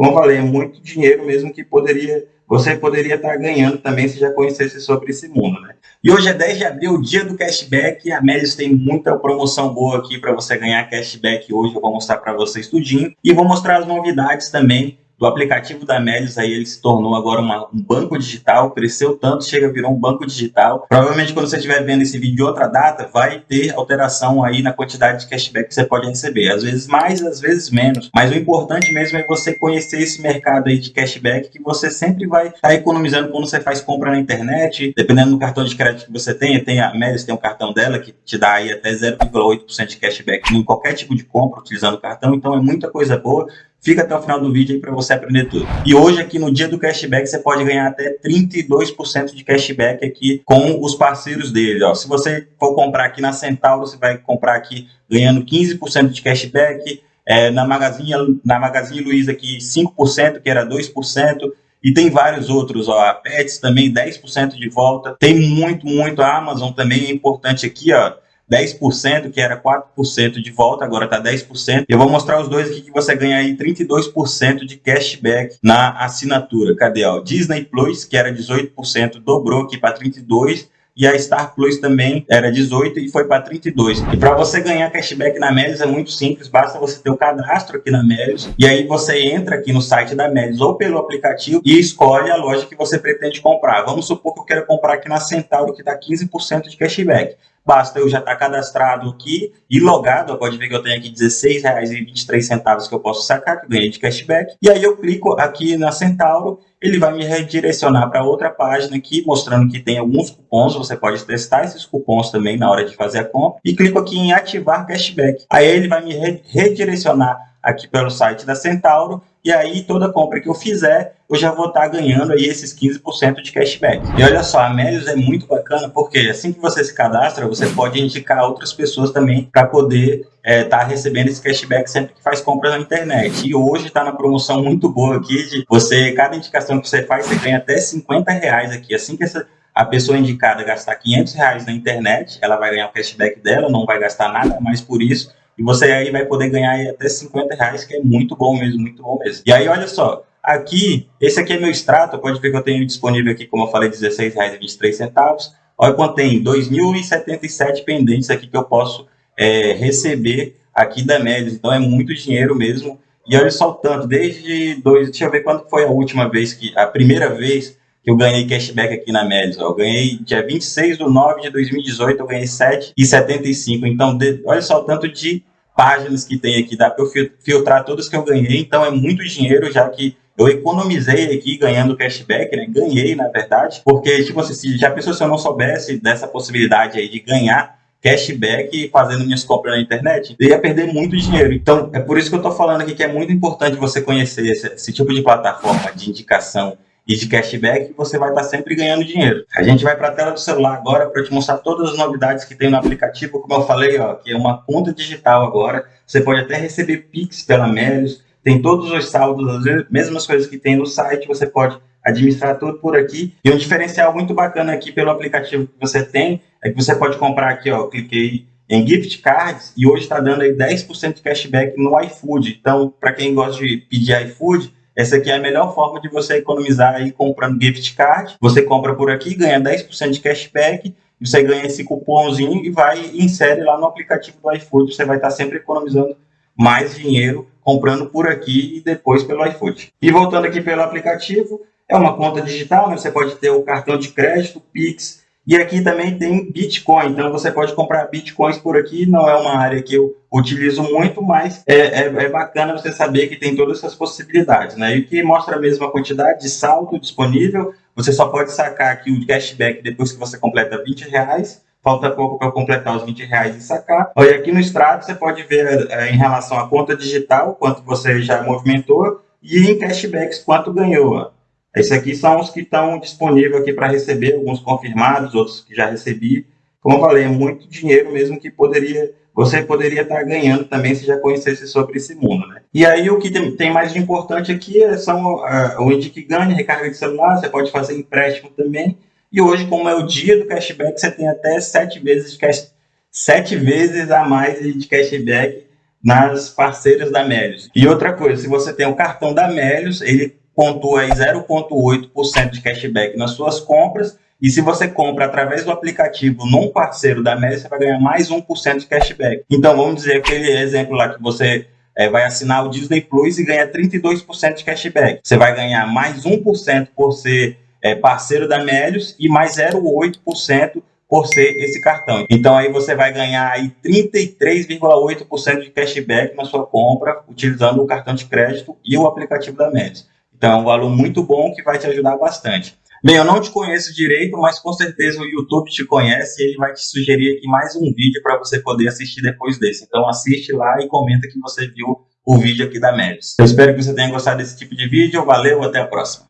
como eu falei, é muito dinheiro mesmo que poderia você poderia estar ganhando também se já conhecesse sobre esse mundo, né? E hoje é 10 de abril, dia do cashback, e a Melius tem muita promoção boa aqui para você ganhar cashback hoje, eu vou mostrar para vocês tudinho, e vou mostrar as novidades também do aplicativo da Melius, aí ele se tornou agora uma, um banco digital, cresceu tanto, chega virou um banco digital. Provavelmente quando você estiver vendo esse vídeo de outra data, vai ter alteração aí na quantidade de cashback que você pode receber. Às vezes mais, às vezes menos. Mas o importante mesmo é você conhecer esse mercado aí de cashback que você sempre vai estar tá economizando quando você faz compra na internet, dependendo do cartão de crédito que você tenha. Tem a Melius tem um cartão dela que te dá aí até 0,8% de cashback em qualquer tipo de compra utilizando o cartão. Então é muita coisa boa. Fica até o final do vídeo aí para você aprender tudo. E hoje aqui no dia do cashback você pode ganhar até 32% de cashback aqui com os parceiros dele. Ó. Se você for comprar aqui na Centauro, você vai comprar aqui ganhando 15% de cashback. É, na, Magazine, na Magazine Luiza aqui 5%, que era 2%. E tem vários outros, ó, a Pets também 10% de volta. Tem muito, muito. A Amazon também é importante aqui, ó. 10%, que era 4% de volta, agora está 10%. Eu vou mostrar os dois aqui que você ganha aí 32% de cashback na assinatura. Cadê? Ó? Disney Plus, que era 18%, dobrou aqui para 32%. E a Star Plus também era 18 e foi para 32. E para você ganhar cashback na Melios é muito simples, basta você ter o cadastro aqui na Melios e aí você entra aqui no site da Melios ou pelo aplicativo e escolhe a loja que você pretende comprar. Vamos supor que eu quero comprar aqui na Centauro que dá 15% de cashback. Basta eu já estar tá cadastrado aqui e logado, pode ver que eu tenho aqui R$16,23 que eu posso sacar, que ganhei de cashback. E aí eu clico aqui na Centauro, ele vai me redirecionar para outra página aqui, mostrando que tem alguns cupons, você pode testar esses cupons também na hora de fazer a compra. E clico aqui em ativar cashback. Aí ele vai me redirecionar aqui pelo site da Centauro, e aí toda compra que eu fizer, eu já vou estar tá ganhando aí esses 15% de cashback. E olha só, a Melios é muito bacana, porque assim que você se cadastra, você pode indicar outras pessoas também para poder estar é, tá recebendo esse cashback sempre que faz compras na internet. E hoje está na promoção muito boa aqui, de você, cada indicação que você faz, você ganha até 50 reais aqui. Assim que essa a pessoa indicada gastar 500 reais na internet, ela vai ganhar o cashback dela, não vai gastar nada mais por isso, e você aí vai poder ganhar até 50 reais, que é muito bom mesmo, muito bom mesmo. E aí, olha só, aqui, esse aqui é meu extrato, pode ver que eu tenho disponível aqui, como eu falei, R$16,23. Olha quanto tem, 2.077 pendentes aqui que eu posso é, receber aqui da Médios. Então, é muito dinheiro mesmo. E olha só o tanto, desde dois, deixa eu ver quando foi a última vez que, a primeira vez que eu ganhei cashback aqui na Médios. Eu ganhei dia 26 de 9 de 2018, eu ganhei 7,75. Então, de, olha só o tanto de páginas que tem aqui, dá para eu filtrar todas que eu ganhei, então é muito dinheiro, já que eu economizei aqui ganhando cashback, né? Ganhei, na verdade, porque, tipo assim, se já pensou se eu não soubesse dessa possibilidade aí de ganhar cashback fazendo minhas compras na internet, eu ia perder muito dinheiro. Então, é por isso que eu estou falando aqui que é muito importante você conhecer esse, esse tipo de plataforma de indicação e de cashback, você vai estar sempre ganhando dinheiro. A gente vai para a tela do celular agora para te mostrar todas as novidades que tem no aplicativo, como eu falei, ó, que é uma conta digital agora. Você pode até receber Pix pela Melios, tem todos os saldos, as mesmas coisas que tem no site, você pode administrar tudo por aqui. E um diferencial muito bacana aqui pelo aplicativo que você tem, é que você pode comprar aqui, ó, cliquei em gift cards e hoje está dando aí 10% de cashback no iFood. Então, para quem gosta de pedir iFood, essa aqui é a melhor forma de você economizar aí comprando gift card. Você compra por aqui, ganha 10% de cashback, você ganha esse cupomzinho e vai insere lá no aplicativo do iFood. Você vai estar sempre economizando mais dinheiro comprando por aqui e depois pelo iFood. E voltando aqui pelo aplicativo, é uma conta digital, né? você pode ter o cartão de crédito, Pix, e aqui também tem Bitcoin, então você pode comprar Bitcoins por aqui, não é uma área que eu utilizo muito, mas é, é, é bacana você saber que tem todas essas possibilidades, né? E que mostra a mesma quantidade de saldo disponível, você só pode sacar aqui o cashback depois que você completa 20 reais, falta pouco para completar os 20 reais e sacar. Olha, aqui no extrato você pode ver é, em relação à conta digital, quanto você já movimentou, e em cashbacks, quanto ganhou. Esses aqui são os que estão disponíveis aqui para receber, alguns confirmados, outros que já recebi. Como eu falei, é muito dinheiro mesmo que poderia, você poderia estar ganhando também se já conhecesse sobre esse mundo. Né? E aí o que tem, mais de importante aqui é, são uh, o Indique Ganha, recarga de celular, você pode fazer empréstimo também. E hoje, como é o dia do cashback, você tem até sete vezes, cash, sete vezes a mais de cashback nas parceiras da Melios. E outra coisa, se você tem o cartão da Melios, ele pontua aí 0,8% de cashback nas suas compras e se você compra através do aplicativo num parceiro da Melios, você vai ganhar mais 1% de cashback. Então, vamos dizer aquele exemplo lá que você é, vai assinar o Disney Plus e ganha 32% de cashback. Você vai ganhar mais 1% por ser é, parceiro da Melios e mais 0,8% por ser esse cartão. Então aí você vai ganhar aí 33,8% de cashback na sua compra utilizando o cartão de crédito e o aplicativo da Melios. Então é um valor muito bom que vai te ajudar bastante. Bem, eu não te conheço direito, mas com certeza o YouTube te conhece e ele vai te sugerir aqui mais um vídeo para você poder assistir depois desse. Então assiste lá e comenta que você viu o vídeo aqui da Melios. Eu espero que você tenha gostado desse tipo de vídeo. Valeu, até a próxima.